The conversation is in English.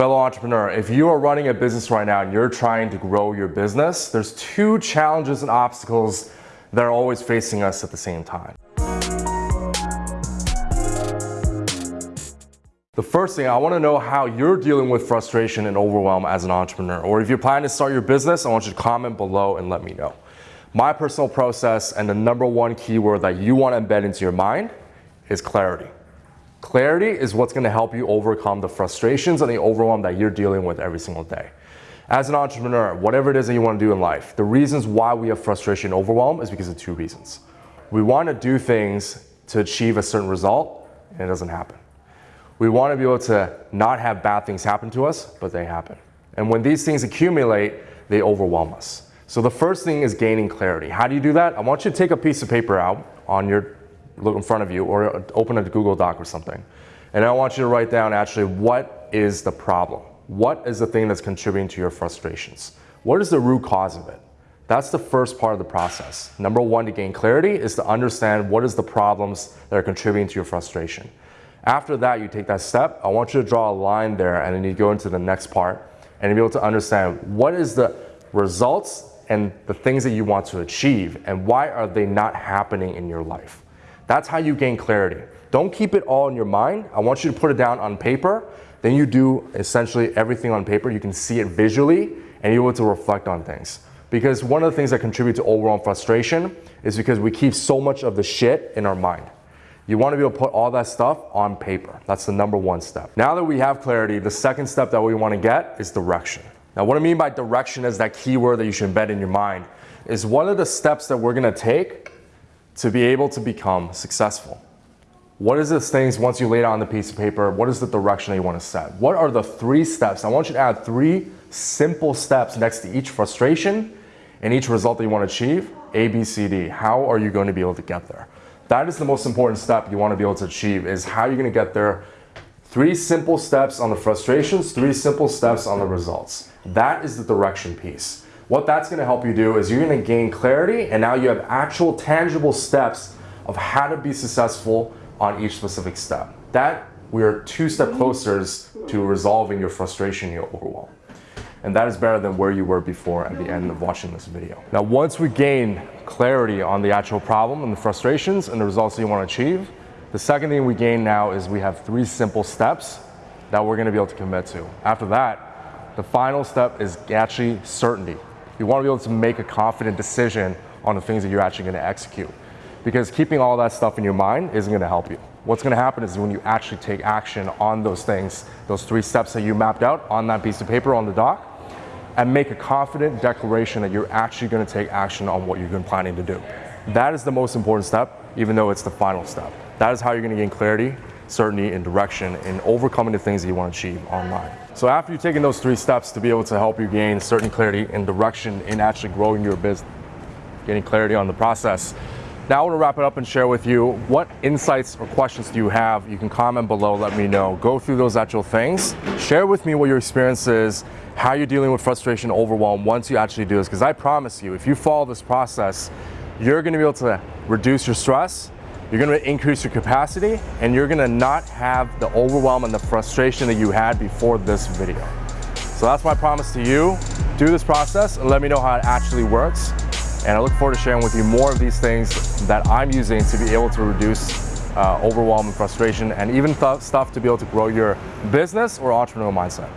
Fellow entrepreneur, if you are running a business right now and you're trying to grow your business, there's two challenges and obstacles that are always facing us at the same time. The first thing, I wanna know how you're dealing with frustration and overwhelm as an entrepreneur. Or if you're planning to start your business, I want you to comment below and let me know. My personal process and the number one keyword that you wanna embed into your mind is clarity. Clarity is what's gonna help you overcome the frustrations and the overwhelm that you're dealing with every single day. As an entrepreneur, whatever it is that you wanna do in life, the reasons why we have frustration and overwhelm is because of two reasons. We wanna do things to achieve a certain result, and it doesn't happen. We wanna be able to not have bad things happen to us, but they happen. And when these things accumulate, they overwhelm us. So the first thing is gaining clarity. How do you do that? I want you to take a piece of paper out on your look in front of you or open a Google Doc or something. And I want you to write down actually what is the problem? What is the thing that's contributing to your frustrations? What is the root cause of it? That's the first part of the process. Number one to gain clarity is to understand what is the problems that are contributing to your frustration. After that, you take that step. I want you to draw a line there and then you go into the next part and be able to understand what is the results and the things that you want to achieve and why are they not happening in your life. That's how you gain clarity. Don't keep it all in your mind. I want you to put it down on paper. Then you do essentially everything on paper. You can see it visually and you're able to reflect on things. Because one of the things that contribute to overall frustration is because we keep so much of the shit in our mind. You want to be able to put all that stuff on paper. That's the number one step. Now that we have clarity, the second step that we want to get is direction. Now what I mean by direction is that keyword that you should embed in your mind is one of the steps that we're going to take to be able to become successful. What is the things once you lay it on the piece of paper, what is the direction you want to set? What are the three steps? I want you to add three simple steps next to each frustration and each result that you want to achieve, A, B, C, D. How are you going to be able to get there? That is the most important step you want to be able to achieve is how you're going to get there. Three simple steps on the frustrations, three simple steps on the results. That is the direction piece. What that's gonna help you do is you're gonna gain clarity and now you have actual tangible steps of how to be successful on each specific step. That we are two step closer to resolving your frustration, your overwhelm. And that is better than where you were before at the end of watching this video. Now, once we gain clarity on the actual problem and the frustrations and the results that you want to achieve, the second thing we gain now is we have three simple steps that we're going to be able to commit to. After that, the final step is actually certainty. You want to be able to make a confident decision on the things that you're actually going to execute. Because keeping all that stuff in your mind isn't going to help you. What's going to happen is when you actually take action on those things, those three steps that you mapped out on that piece of paper on the doc, and make a confident declaration that you're actually going to take action on what you've been planning to do. That is the most important step, even though it's the final step. That is how you're going to gain clarity, certainty, and direction in overcoming the things that you want to achieve online. So after you've taken those three steps to be able to help you gain certain clarity and direction in actually growing your business, getting clarity on the process, now I want to wrap it up and share with you what insights or questions do you have. You can comment below, let me know. Go through those actual things. Share with me what your experience is, how you're dealing with frustration, overwhelm once you actually do this. Because I promise you, if you follow this process, you're going to be able to reduce your stress, you're gonna increase your capacity and you're gonna not have the overwhelm and the frustration that you had before this video. So that's my promise to you. Do this process and let me know how it actually works. And I look forward to sharing with you more of these things that I'm using to be able to reduce uh, overwhelm and frustration and even stuff to be able to grow your business or entrepreneurial mindset.